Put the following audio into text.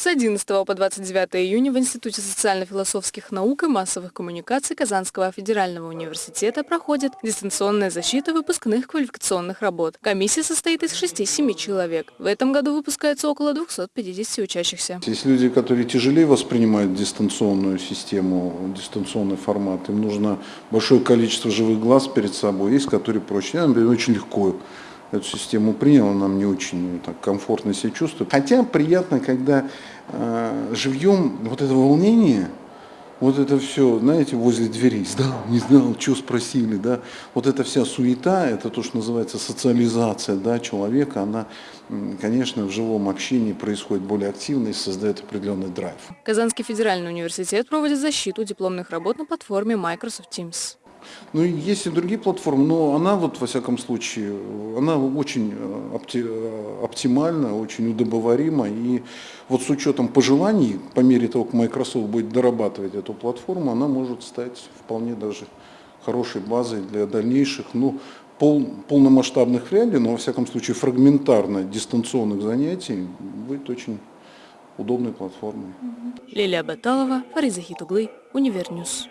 С 11 по 29 июня в Институте социально-философских наук и массовых коммуникаций Казанского федерального университета проходит дистанционная защита выпускных квалификационных работ. Комиссия состоит из 6-7 человек. В этом году выпускается около 250 учащихся. Есть люди, которые тяжелее воспринимают дистанционную систему, дистанционный формат. Им нужно большое количество живых глаз перед собой. Есть, которые проще. Я, например, очень легко эту систему принял, она мне очень так, комфортно себя чувствует. Хотя приятно, когда э, живьем вот это волнение, вот это все, знаете, возле дверей, сдал, не знал, что спросили, да, вот эта вся суета, это то, что называется социализация, да, человека, она, конечно, в живом общении происходит более активно и создает определенный драйв. Казанский федеральный университет проводит защиту дипломных работ на платформе Microsoft Teams. Ну, есть и другие платформы, но она вот, во всяком случае, она очень э, опти, э, оптимальна, очень удобоварима. И вот с учетом пожеланий, по мере того, как Microsoft будет дорабатывать эту платформу, она может стать вполне даже хорошей базой для дальнейших, ну, пол, полномасштабных ли, но, во всяком случае, фрагментарно дистанционных занятий будет очень удобной платформой. Лилия Баталова, Фарид Захидоглы, Univer News.